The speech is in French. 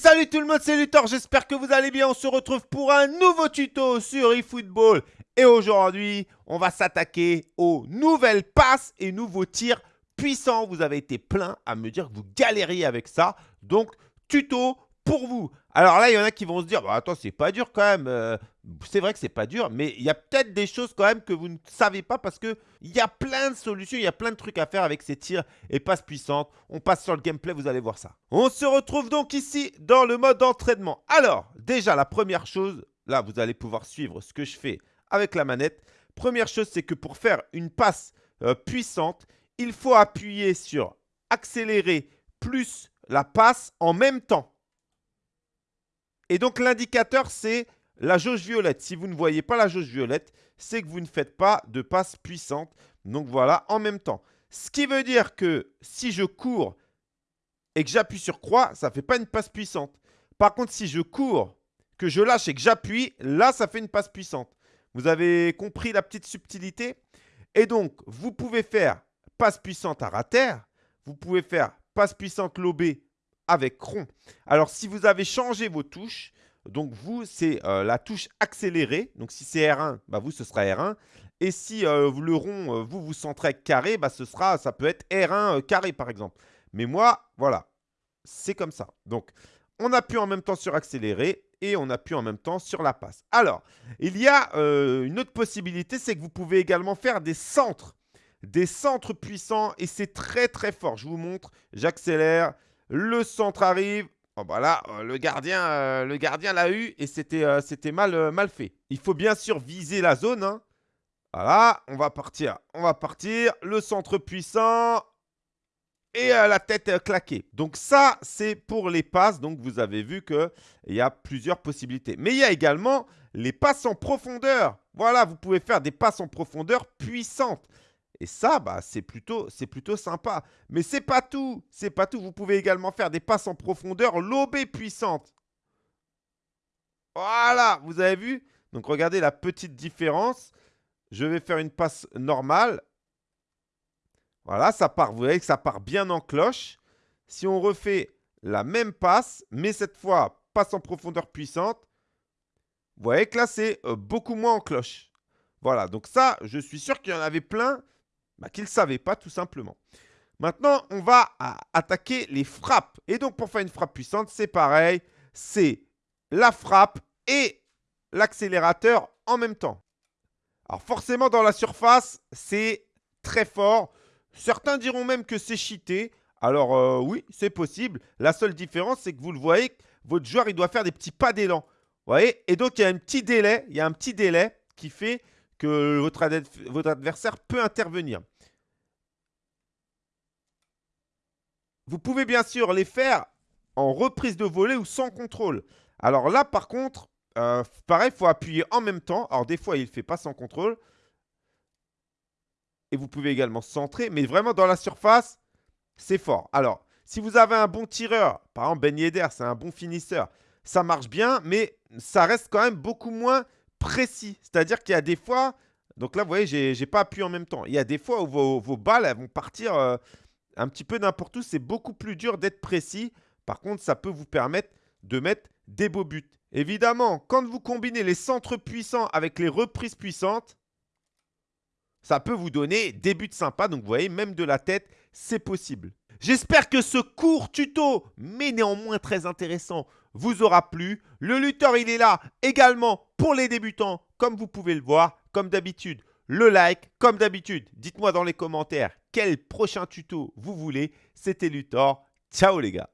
salut tout le monde, c'est Luthor, j'espère que vous allez bien. On se retrouve pour un nouveau tuto sur eFootball. Et aujourd'hui, on va s'attaquer aux nouvelles passes et nouveaux tirs puissants. Vous avez été plein à me dire que vous galériez avec ça. Donc, tuto pour vous. Alors là, il y en a qui vont se dire, bah, attends, c'est pas dur quand même. Euh, c'est vrai que c'est pas dur, mais il y a peut-être des choses quand même que vous ne savez pas parce qu'il y a plein de solutions, il y a plein de trucs à faire avec ces tirs et passes puissantes. On passe sur le gameplay, vous allez voir ça. On se retrouve donc ici dans le mode entraînement. Alors, déjà, la première chose, là, vous allez pouvoir suivre ce que je fais avec la manette. Première chose, c'est que pour faire une passe euh, puissante, il faut appuyer sur accélérer plus la passe en même temps. Et donc, l'indicateur, c'est la jauge violette. Si vous ne voyez pas la jauge violette, c'est que vous ne faites pas de passe puissante. Donc, voilà, en même temps. Ce qui veut dire que si je cours et que j'appuie sur croix, ça ne fait pas une passe puissante. Par contre, si je cours, que je lâche et que j'appuie, là, ça fait une passe puissante. Vous avez compris la petite subtilité? Et donc, vous pouvez faire passe puissante à rater. Vous pouvez faire passe puissante lobée avec rond. Alors, si vous avez changé vos touches, donc vous, c'est euh, la touche accélérée. Donc, si c'est R1, bah, vous, ce sera R1. Et si euh, le rond, euh, vous, vous centrez carré, bah, ce sera, ça peut être R1 carré, par exemple. Mais moi, voilà, c'est comme ça. Donc, on appuie en même temps sur accéléré et on appuie en même temps sur la passe. Alors, il y a une autre possibilité, c'est que vous pouvez également faire des centres. Des centres puissants et c'est très très fort. Je vous montre, j'accélère, le centre arrive. Oh bah euh, le gardien euh, le gardien l'a eu et c'était euh, mal, mal fait. Il faut bien sûr viser la zone. Hein. Voilà, on va partir. On va partir. Le centre puissant et la tête claquée. Donc ça, c'est pour les passes. Donc vous avez vu qu'il y a plusieurs possibilités. Mais il y a également les passes en profondeur. Voilà, vous pouvez faire des passes en profondeur puissantes. Et ça, bah, c'est plutôt, plutôt sympa. Mais c'est pas tout. C'est pas tout. Vous pouvez également faire des passes en profondeur lobées puissantes. Voilà, vous avez vu? Donc regardez la petite différence. Je vais faire une passe normale. Voilà, ça part, vous voyez que ça part bien en cloche. Si on refait la même passe, mais cette fois, passe en profondeur puissante, vous voyez que là, c'est euh, beaucoup moins en cloche. Voilà, donc ça, je suis sûr qu'il y en avait plein bah, qu'il ne savait pas tout simplement. Maintenant, on va attaquer les frappes. Et donc, pour faire une frappe puissante, c'est pareil. C'est la frappe et l'accélérateur en même temps. Alors, forcément, dans la surface, c'est très fort. Certains diront même que c'est cheaté. Alors, euh, oui, c'est possible. La seule différence, c'est que vous le voyez, votre joueur, il doit faire des petits pas d'élan. Vous voyez? Et donc, il y a un petit délai. Il y a un petit délai qui fait que votre, votre adversaire peut intervenir. Vous pouvez bien sûr les faire en reprise de volée ou sans contrôle. Alors là, par contre, euh, pareil, il faut appuyer en même temps. Alors des fois, il ne fait pas sans contrôle. Et vous pouvez également centrer. Mais vraiment, dans la surface, c'est fort. Alors, si vous avez un bon tireur, par exemple Ben Yedder, c'est un bon finisseur, ça marche bien, mais ça reste quand même beaucoup moins précis. C'est-à-dire qu'il y a des fois... Donc là, vous voyez, je n'ai pas appuyé en même temps. Il y a des fois où vos, balles elles vont partir... Euh, un petit peu n'importe où, c'est beaucoup plus dur d'être précis. Par contre, ça peut vous permettre de mettre des beaux buts. Évidemment, quand vous combinez les centres puissants avec les reprises puissantes, ça peut vous donner des buts sympas. Donc, vous voyez, même de la tête, c'est possible. J'espère que ce court tuto, mais néanmoins très intéressant, vous aura plu. Le lutteur, il est là également pour les débutants, comme vous pouvez le voir. Comme d'habitude, le like, comme d'habitude. Dites-moi dans les commentaires quel prochain tuto vous voulez. C'était Luthor. Ciao les gars